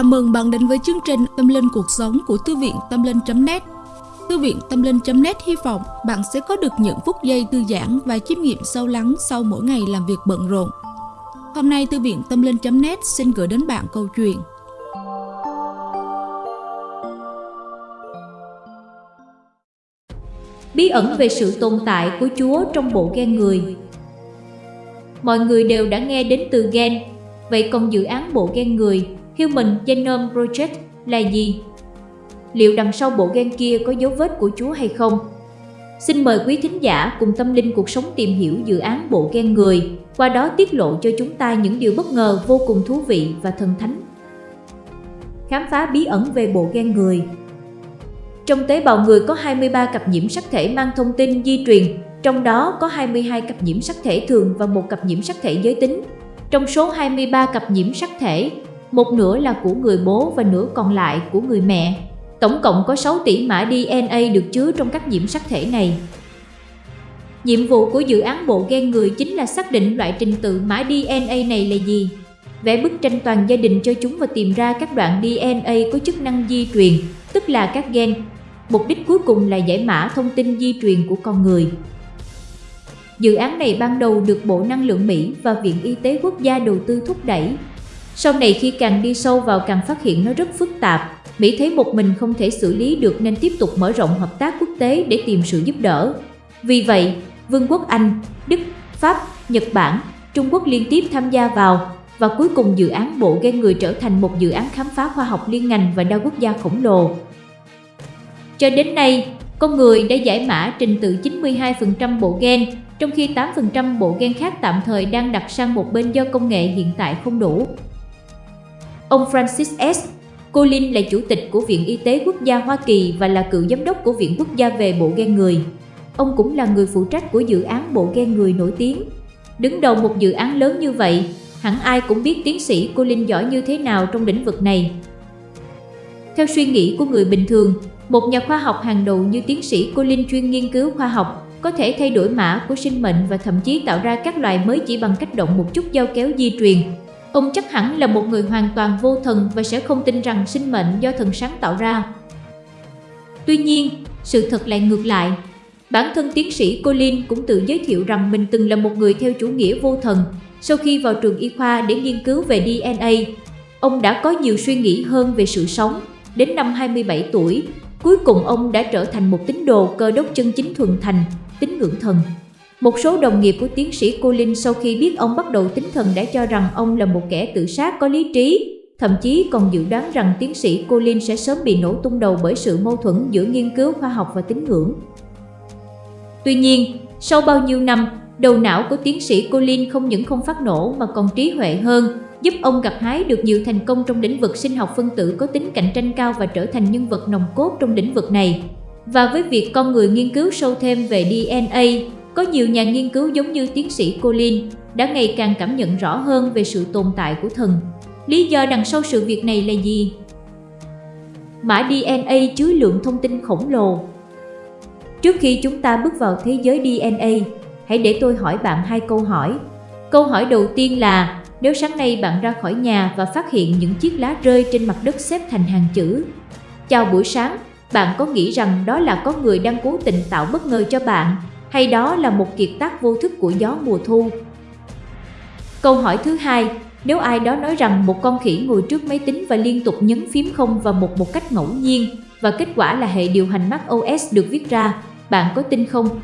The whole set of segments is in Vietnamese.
Chào mừng bạn đến với chương trình Tâm Linh Cuộc Sống của Thư viện Tâm Linh.net Thư viện Tâm Linh.net hy vọng bạn sẽ có được những phút giây thư giãn và chiêm nghiệm sâu lắng sau mỗi ngày làm việc bận rộn. Hôm nay Thư viện Tâm Linh.net xin gửi đến bạn câu chuyện. Bí ẩn về sự tồn tại của Chúa trong bộ gen người. Mọi người đều đã nghe đến từ gen, vậy còn dự án bộ gen người Human Genome Project là gì? Liệu đằng sau bộ gen kia có dấu vết của Chúa hay không? Xin mời quý thính giả cùng tâm linh cuộc sống tìm hiểu dự án bộ gen người, qua đó tiết lộ cho chúng ta những điều bất ngờ vô cùng thú vị và thần thánh. Khám phá bí ẩn về bộ gen người Trong tế bào người có 23 cặp nhiễm sắc thể mang thông tin di truyền, trong đó có 22 cặp nhiễm sắc thể thường và một cặp nhiễm sắc thể giới tính. Trong số 23 cặp nhiễm sắc thể, một nửa là của người bố và nửa còn lại của người mẹ. Tổng cộng có 6 tỷ mã DNA được chứa trong các nhiễm sắc thể này. Nhiệm vụ của dự án bộ gen người chính là xác định loại trình tự mã DNA này là gì, vẽ bức tranh toàn gia đình cho chúng và tìm ra các đoạn DNA có chức năng di truyền, tức là các gen. Mục đích cuối cùng là giải mã thông tin di truyền của con người. Dự án này ban đầu được Bộ Năng lượng Mỹ và Viện Y tế Quốc gia đầu tư thúc đẩy sau này khi càng đi sâu vào càng phát hiện nó rất phức tạp, Mỹ thấy một mình không thể xử lý được nên tiếp tục mở rộng hợp tác quốc tế để tìm sự giúp đỡ. Vì vậy, Vương quốc Anh, Đức, Pháp, Nhật Bản, Trung Quốc liên tiếp tham gia vào và cuối cùng dự án bộ gen người trở thành một dự án khám phá khoa học liên ngành và đa quốc gia khổng lồ. Cho đến nay, con người đã giải mã trình tự 92% bộ gen, trong khi 8% bộ gen khác tạm thời đang đặt sang một bên do công nghệ hiện tại không đủ. Ông Francis S. Collins là chủ tịch của Viện Y tế Quốc gia Hoa Kỳ và là cựu giám đốc của Viện Quốc gia về bộ gen người. Ông cũng là người phụ trách của dự án bộ gen người nổi tiếng. Đứng đầu một dự án lớn như vậy, hẳn ai cũng biết tiến sĩ Collins giỏi như thế nào trong lĩnh vực này. Theo suy nghĩ của người bình thường, một nhà khoa học hàng đầu như tiến sĩ Collins chuyên nghiên cứu khoa học có thể thay đổi mã của sinh mệnh và thậm chí tạo ra các loài mới chỉ bằng cách động một chút giao kéo di truyền, Ông chắc hẳn là một người hoàn toàn vô thần và sẽ không tin rằng sinh mệnh do thần sáng tạo ra. Tuy nhiên, sự thật lại ngược lại. Bản thân tiến sĩ Colin cũng tự giới thiệu rằng mình từng là một người theo chủ nghĩa vô thần. Sau khi vào trường y khoa để nghiên cứu về DNA, ông đã có nhiều suy nghĩ hơn về sự sống. Đến năm 27 tuổi, cuối cùng ông đã trở thành một tín đồ cơ đốc chân chính thuần thành, tín ngưỡng thần. Một số đồng nghiệp của tiến sĩ Colin sau khi biết ông bắt đầu tính thần đã cho rằng ông là một kẻ tự sát có lý trí, thậm chí còn dự đoán rằng tiến sĩ Colin sẽ sớm bị nổ tung đầu bởi sự mâu thuẫn giữa nghiên cứu khoa học và tín ngưỡng. Tuy nhiên, sau bao nhiêu năm, đầu não của tiến sĩ Colin không những không phát nổ mà còn trí huệ hơn, giúp ông gặt hái được nhiều thành công trong lĩnh vực sinh học phân tử có tính cạnh tranh cao và trở thành nhân vật nòng cốt trong lĩnh vực này. Và với việc con người nghiên cứu sâu thêm về DNA, có nhiều nhà nghiên cứu giống như tiến sĩ Colin đã ngày càng cảm nhận rõ hơn về sự tồn tại của thần. Lý do đằng sau sự việc này là gì? Mã DNA chứa lượng thông tin khổng lồ. Trước khi chúng ta bước vào thế giới DNA, hãy để tôi hỏi bạn hai câu hỏi. Câu hỏi đầu tiên là, nếu sáng nay bạn ra khỏi nhà và phát hiện những chiếc lá rơi trên mặt đất xếp thành hàng chữ Chào buổi sáng, bạn có nghĩ rằng đó là có người đang cố tình tạo bất ngờ cho bạn hay đó là một kiệt tác vô thức của gió mùa thu? Câu hỏi thứ hai, nếu ai đó nói rằng một con khỉ ngồi trước máy tính và liên tục nhấn phím không và một một cách ngẫu nhiên và kết quả là hệ điều hành macOS được viết ra, bạn có tin không?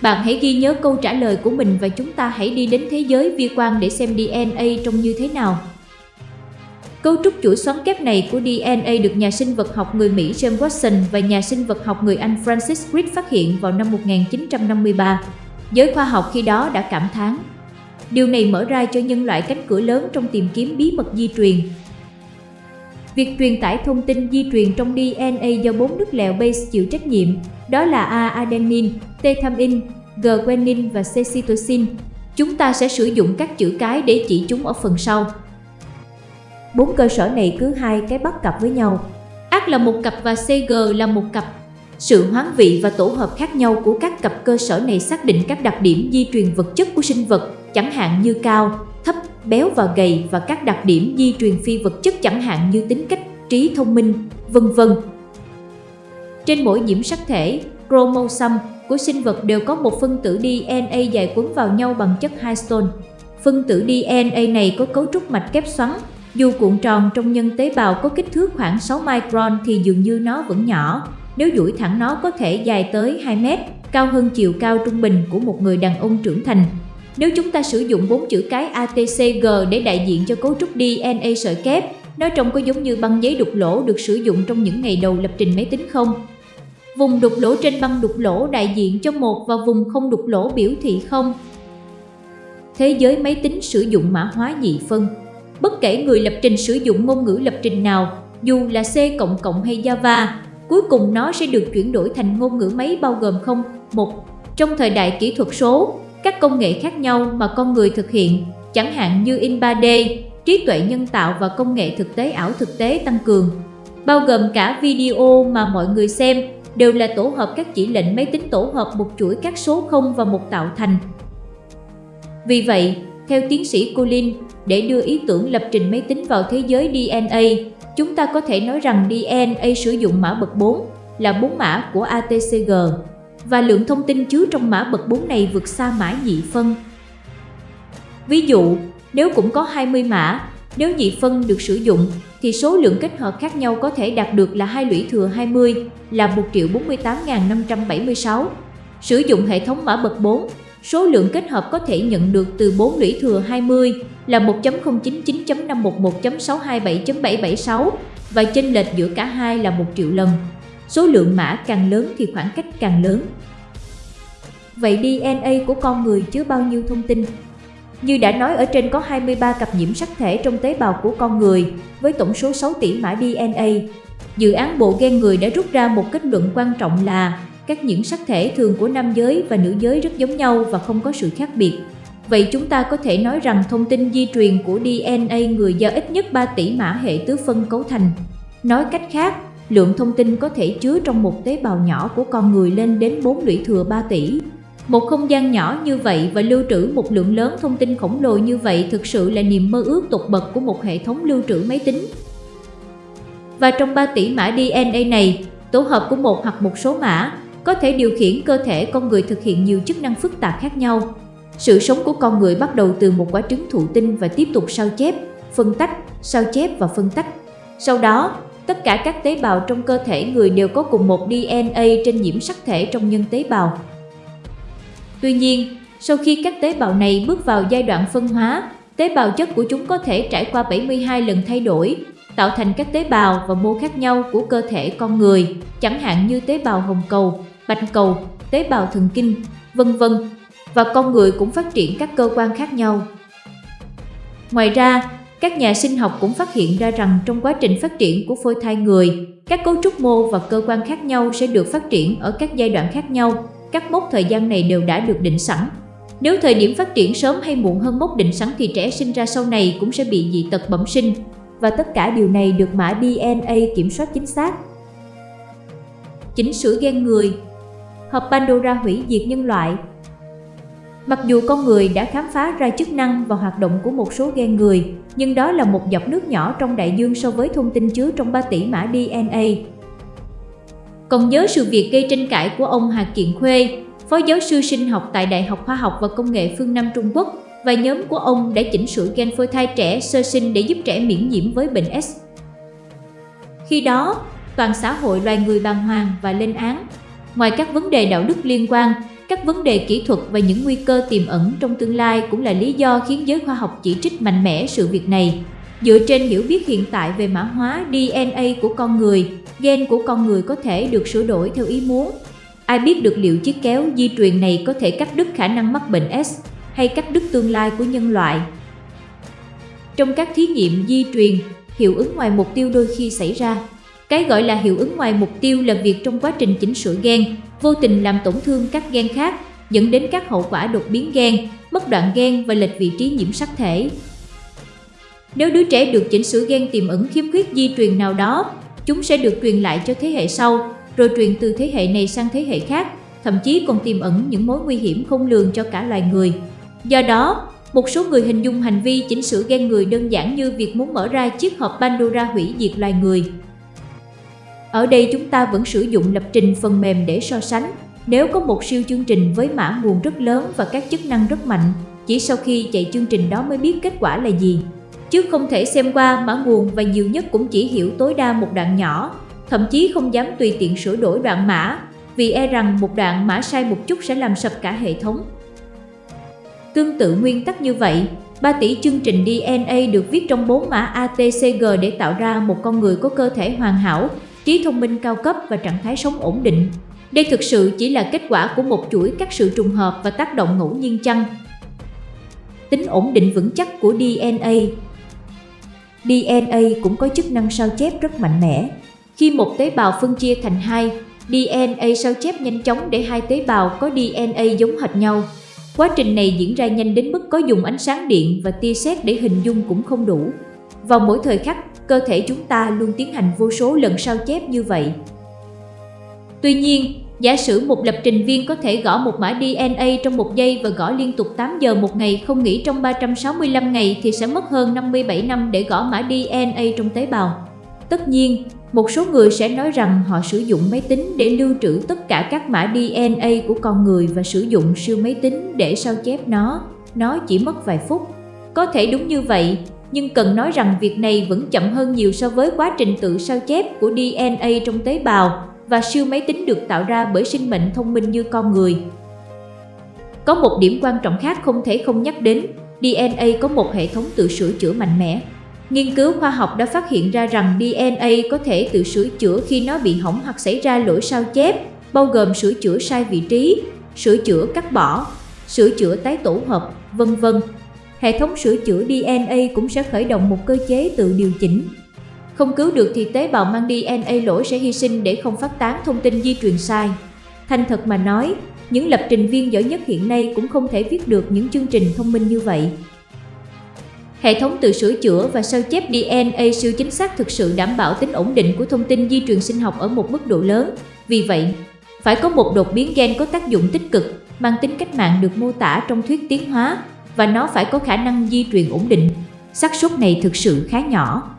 Bạn hãy ghi nhớ câu trả lời của mình và chúng ta hãy đi đến thế giới vi quan để xem DNA trông như thế nào. Cấu trúc chuỗi xoắn kép này của DNA được nhà sinh vật học người Mỹ James Watson và nhà sinh vật học người Anh Francis Crick phát hiện vào năm 1953. Giới khoa học khi đó đã cảm thán. Điều này mở ra cho nhân loại cánh cửa lớn trong tìm kiếm bí mật di truyền. Việc truyền tải thông tin di truyền trong DNA do bốn nước lèo base chịu trách nhiệm, đó là A-adenine, T-thamin, G-guanine và C-cytosine. Chúng ta sẽ sử dụng các chữ cái để chỉ chúng ở phần sau. Bốn cơ sở này cứ hai cái bắt cặp với nhau. Ác là một cặp và CG là một cặp. Sự hoán vị và tổ hợp khác nhau của các cặp cơ sở này xác định các đặc điểm di truyền vật chất của sinh vật, chẳng hạn như cao, thấp, béo và gầy và các đặc điểm di truyền phi vật chất chẳng hạn như tính cách, trí thông minh, vân vân. Trên mỗi nhiễm sắc thể, chromosome của sinh vật đều có một phân tử DNA dài quấn vào nhau bằng chất histone. Phân tử DNA này có cấu trúc mạch kép xoắn, dù cuộn tròn trong nhân tế bào có kích thước khoảng 6 micron thì dường như nó vẫn nhỏ. Nếu duỗi thẳng nó có thể dài tới 2 mét, cao hơn chiều cao trung bình của một người đàn ông trưởng thành. Nếu chúng ta sử dụng bốn chữ cái ATCG để đại diện cho cấu trúc DNA sợi kép, nó trông có giống như băng giấy đục lỗ được sử dụng trong những ngày đầu lập trình máy tính không? Vùng đục lỗ trên băng đục lỗ đại diện cho một và vùng không đục lỗ biểu thị không. Thế giới máy tính sử dụng mã hóa nhị phân. Bất kể người lập trình sử dụng ngôn ngữ lập trình nào, dù là C++ hay Java, cuối cùng nó sẽ được chuyển đổi thành ngôn ngữ máy bao gồm không, một. Trong thời đại kỹ thuật số, các công nghệ khác nhau mà con người thực hiện, chẳng hạn như in 3D, trí tuệ nhân tạo và công nghệ thực tế ảo thực tế tăng cường, bao gồm cả video mà mọi người xem đều là tổ hợp các chỉ lệnh máy tính tổ hợp một chuỗi các số 0 và một tạo thành. Vì vậy, theo tiến sĩ Colin, để đưa ý tưởng lập trình máy tính vào thế giới DNA, chúng ta có thể nói rằng DNA sử dụng mã bậc 4 là 4 mã của ATCG và lượng thông tin chứa trong mã bậc 4 này vượt xa mã nhị phân. Ví dụ, nếu cũng có 20 mã, nếu nhị phân được sử dụng thì số lượng kết hợp khác nhau có thể đạt được là hai lũy thừa 20 là 1.048.576. Sử dụng hệ thống mã bậc 4, số lượng kết hợp có thể nhận được từ 4 lũy thừa 20 là 1.099.511.627.776 và chênh lệch giữa cả hai là 1 triệu lần. Số lượng mã càng lớn thì khoảng cách càng lớn. Vậy DNA của con người chứa bao nhiêu thông tin? Như đã nói ở trên có 23 cặp nhiễm sắc thể trong tế bào của con người, với tổng số 6 tỷ mã DNA. Dự án bộ gen người đã rút ra một kết luận quan trọng là các nhiễm sắc thể thường của nam giới và nữ giới rất giống nhau và không có sự khác biệt. Vậy chúng ta có thể nói rằng thông tin di truyền của DNA người do ít nhất 3 tỷ mã hệ tứ phân cấu thành. Nói cách khác, lượng thông tin có thể chứa trong một tế bào nhỏ của con người lên đến 4 lũy thừa 3 tỷ. Một không gian nhỏ như vậy và lưu trữ một lượng lớn thông tin khổng lồ như vậy thực sự là niềm mơ ước tột bậc của một hệ thống lưu trữ máy tính. Và trong 3 tỷ mã DNA này, tổ hợp của một hoặc một số mã có thể điều khiển cơ thể con người thực hiện nhiều chức năng phức tạp khác nhau. Sự sống của con người bắt đầu từ một quả trứng thụ tinh và tiếp tục sao chép, phân tách, sao chép và phân tách. Sau đó, tất cả các tế bào trong cơ thể người đều có cùng một DNA trên nhiễm sắc thể trong nhân tế bào. Tuy nhiên, sau khi các tế bào này bước vào giai đoạn phân hóa, tế bào chất của chúng có thể trải qua 72 lần thay đổi, tạo thành các tế bào và mô khác nhau của cơ thể con người, chẳng hạn như tế bào hồng cầu, bạch cầu, tế bào thần kinh, vân vân. Và con người cũng phát triển các cơ quan khác nhau. Ngoài ra, các nhà sinh học cũng phát hiện ra rằng trong quá trình phát triển của phôi thai người, các cấu trúc mô và cơ quan khác nhau sẽ được phát triển ở các giai đoạn khác nhau các mốc thời gian này đều đã được định sẵn. Nếu thời điểm phát triển sớm hay muộn hơn mốc định sẵn thì trẻ sinh ra sau này cũng sẽ bị dị tật bẩm sinh và tất cả điều này được mã DNA kiểm soát chính xác. Chỉnh sửa gen người Hộp Pandora hủy diệt nhân loại Mặc dù con người đã khám phá ra chức năng và hoạt động của một số gen người, nhưng đó là một giọt nước nhỏ trong đại dương so với thông tin chứa trong 3 tỷ mã DNA. Còn nhớ sự việc gây tranh cãi của ông Hà Kiện Khuê, phó giáo sư sinh học tại Đại học Khoa học và Công nghệ phương Nam Trung Quốc và nhóm của ông đã chỉnh sửa gen phôi thai trẻ sơ sinh để giúp trẻ miễn nhiễm với bệnh S. Khi đó, toàn xã hội loài người bàng hoàng và lên án. Ngoài các vấn đề đạo đức liên quan, các vấn đề kỹ thuật và những nguy cơ tiềm ẩn trong tương lai cũng là lý do khiến giới khoa học chỉ trích mạnh mẽ sự việc này. Dựa trên hiểu biết hiện tại về mã hóa DNA của con người, gen của con người có thể được sửa đổi theo ý muốn. Ai biết được liệu chiếc kéo di truyền này có thể cắt đứt khả năng mắc bệnh S hay cắt đứt tương lai của nhân loại. Trong các thí nghiệm di truyền, hiệu ứng ngoài mục tiêu đôi khi xảy ra. Cái gọi là hiệu ứng ngoài mục tiêu là việc trong quá trình chỉnh sửa gen, vô tình làm tổn thương các gen khác, dẫn đến các hậu quả đột biến gen, mất đoạn gen và lệch vị trí nhiễm sắc thể. Nếu đứa trẻ được chỉnh sửa gen tiềm ẩn khiếm khuyết di truyền nào đó, chúng sẽ được truyền lại cho thế hệ sau, rồi truyền từ thế hệ này sang thế hệ khác, thậm chí còn tiềm ẩn những mối nguy hiểm không lường cho cả loài người. Do đó, Một số người hình dung hành vi chỉnh sửa gen người đơn giản như việc muốn mở ra chiếc hộp Pandora hủy diệt loài người. Ở đây chúng ta vẫn sử dụng lập trình phần mềm để so sánh. Nếu có một siêu chương trình với mã nguồn rất lớn và các chức năng rất mạnh, chỉ sau khi chạy chương trình đó mới biết kết quả là gì. Chứ không thể xem qua mã nguồn và nhiều nhất cũng chỉ hiểu tối đa một đoạn nhỏ, thậm chí không dám tùy tiện sửa đổi đoạn mã, vì e rằng một đoạn mã sai một chút sẽ làm sập cả hệ thống. Tương tự nguyên tắc như vậy, 3 tỷ chương trình DNA được viết trong 4 mã ATCG để tạo ra một con người có cơ thể hoàn hảo, trí thông minh cao cấp và trạng thái sống ổn định. Đây thực sự chỉ là kết quả của một chuỗi các sự trùng hợp và tác động ngẫu nhiên chăng? Tính ổn định vững chắc của DNA DNA cũng có chức năng sao chép rất mạnh mẽ. Khi một tế bào phân chia thành hai, DNA sao chép nhanh chóng để hai tế bào có DNA giống hệt nhau. Quá trình này diễn ra nhanh đến mức có dùng ánh sáng điện và tia sét để hình dung cũng không đủ. Vào mỗi thời khắc, cơ thể chúng ta luôn tiến hành vô số lần sao chép như vậy. Tuy nhiên, giả sử một lập trình viên có thể gõ một mã DNA trong một giây và gõ liên tục 8 giờ một ngày không nghỉ trong 365 ngày thì sẽ mất hơn 57 năm để gõ mã DNA trong tế bào. Tất nhiên, một số người sẽ nói rằng họ sử dụng máy tính để lưu trữ tất cả các mã DNA của con người và sử dụng siêu máy tính để sao chép nó. Nó chỉ mất vài phút. Có thể đúng như vậy, nhưng cần nói rằng việc này vẫn chậm hơn nhiều so với quá trình tự sao chép của DNA trong tế bào và siêu máy tính được tạo ra bởi sinh mệnh thông minh như con người. Có một điểm quan trọng khác không thể không nhắc đến, DNA có một hệ thống tự sửa chữa mạnh mẽ. Nghiên cứu khoa học đã phát hiện ra rằng DNA có thể tự sửa chữa khi nó bị hỏng hoặc xảy ra lỗi sao chép, bao gồm sửa chữa sai vị trí, sửa chữa cắt bỏ, sửa chữa tái tổ hợp, vân vân. Hệ thống sửa chữa DNA cũng sẽ khởi động một cơ chế tự điều chỉnh. Không cứu được thì tế bào mang DNA lỗi sẽ hy sinh để không phát tán thông tin di truyền sai. Thành thật mà nói, những lập trình viên giỏi nhất hiện nay cũng không thể viết được những chương trình thông minh như vậy. Hệ thống tự sửa chữa và sao chép DNA siêu chính xác thực sự đảm bảo tính ổn định của thông tin di truyền sinh học ở một mức độ lớn. Vì vậy, phải có một đột biến gen có tác dụng tích cực, mang tính cách mạng được mô tả trong thuyết tiến hóa và nó phải có khả năng di truyền ổn định. xác suất này thực sự khá nhỏ.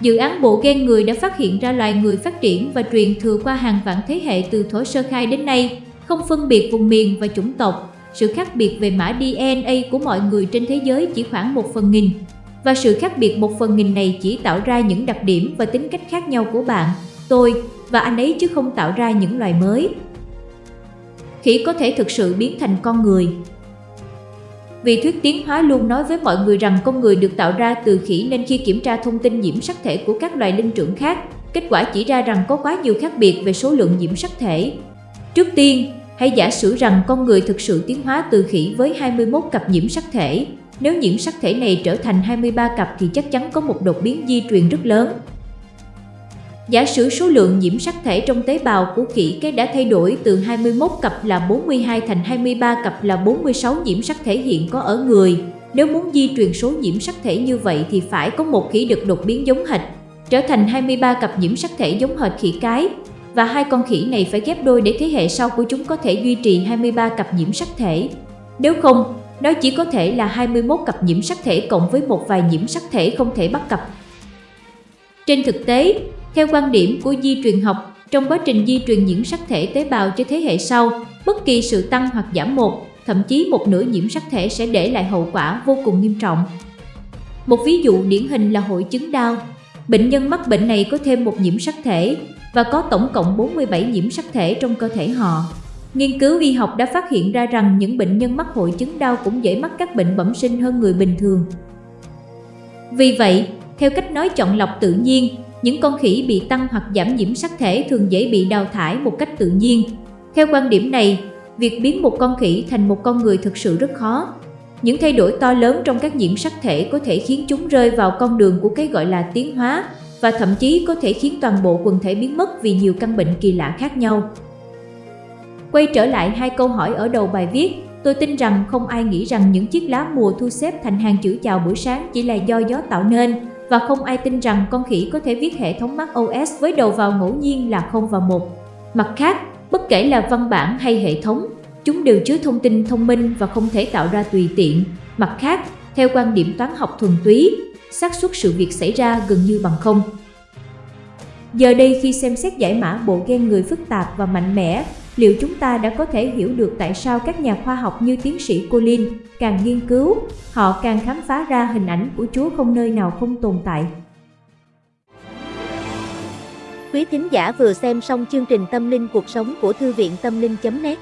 Dự án bộ gen người đã phát hiện ra loài người phát triển và truyền thừa qua hàng vạn thế hệ từ thổ sơ khai đến nay, không phân biệt vùng miền và chủng tộc, sự khác biệt về mã DNA của mọi người trên thế giới chỉ khoảng một phần nghìn. Và sự khác biệt một phần nghìn này chỉ tạo ra những đặc điểm và tính cách khác nhau của bạn, tôi và anh ấy chứ không tạo ra những loài mới. Khỉ có thể thực sự biến thành con người. Vì thuyết tiến hóa luôn nói với mọi người rằng con người được tạo ra từ khỉ nên khi kiểm tra thông tin nhiễm sắc thể của các loài linh trưởng khác, kết quả chỉ ra rằng có quá nhiều khác biệt về số lượng nhiễm sắc thể. Trước tiên, Hãy giả sử rằng con người thực sự tiến hóa từ khỉ với 21 cặp nhiễm sắc thể. Nếu nhiễm sắc thể này trở thành 23 cặp thì chắc chắn có một đột biến di truyền rất lớn. Giả sử số lượng nhiễm sắc thể trong tế bào của khỉ cái đã thay đổi từ 21 cặp là 42 thành 23 cặp là 46 nhiễm sắc thể hiện có ở người. Nếu muốn di truyền số nhiễm sắc thể như vậy thì phải có một khỉ được đột biến giống hệt, trở thành 23 cặp nhiễm sắc thể giống hệt khỉ cái, và hai con khỉ này phải ghép đôi để thế hệ sau của chúng có thể duy trì 23 cặp nhiễm sắc thể. Nếu không, nó chỉ có thể là 21 cặp nhiễm sắc thể cộng với một vài nhiễm sắc thể không thể bắt cặp. Trên thực tế, theo quan điểm của di truyền học, trong quá trình di truyền nhiễm sắc thể tế bào cho thế hệ sau, bất kỳ sự tăng hoặc giảm một, thậm chí một nửa nhiễm sắc thể sẽ để lại hậu quả vô cùng nghiêm trọng. Một ví dụ điển hình là hội chứng đau. Bệnh nhân mắc bệnh này có thêm một nhiễm sắc thể, và có tổng cộng 47 nhiễm sắc thể trong cơ thể họ. Nghiên cứu y học đã phát hiện ra rằng những bệnh nhân mắc hội chứng đau cũng dễ mắc các bệnh bẩm sinh hơn người bình thường. Vì vậy, theo cách nói chọn lọc tự nhiên, những con khỉ bị tăng hoặc giảm nhiễm sắc thể thường dễ bị đào thải một cách tự nhiên. Theo quan điểm này, việc biến một con khỉ thành một con người thực sự rất khó. Những thay đổi to lớn trong các nhiễm sắc thể có thể khiến chúng rơi vào con đường của cái gọi là tiến hóa và thậm chí có thể khiến toàn bộ quần thể biến mất vì nhiều căn bệnh kỳ lạ khác nhau. Quay trở lại hai câu hỏi ở đầu bài viết, tôi tin rằng không ai nghĩ rằng những chiếc lá mùa thu xếp thành hàng chữ chào buổi sáng chỉ là do gió tạo nên và không ai tin rằng con khỉ có thể viết hệ thống Mac OS với đầu vào ngẫu nhiên là 0 và 1. Mặt khác, bất kể là văn bản hay hệ thống, Chúng đều chứa thông tin thông minh và không thể tạo ra tùy tiện. Mặt khác, theo quan điểm toán học thuần túy, xác suất sự việc xảy ra gần như bằng không. Giờ đây khi xem xét giải mã bộ gen người phức tạp và mạnh mẽ, liệu chúng ta đã có thể hiểu được tại sao các nhà khoa học như tiến sĩ Colin càng nghiên cứu, họ càng khám phá ra hình ảnh của Chúa không nơi nào không tồn tại. Quý thính giả vừa xem xong chương trình Tâm linh cuộc sống của Thư viện Tâm linh.net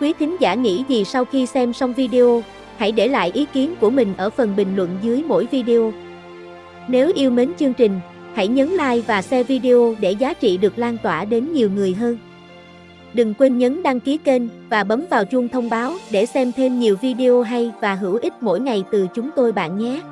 Quý thính giả nghĩ gì sau khi xem xong video? Hãy để lại ý kiến của mình ở phần bình luận dưới mỗi video. Nếu yêu mến chương trình, hãy nhấn like và share video để giá trị được lan tỏa đến nhiều người hơn. Đừng quên nhấn đăng ký kênh và bấm vào chuông thông báo để xem thêm nhiều video hay và hữu ích mỗi ngày từ chúng tôi bạn nhé.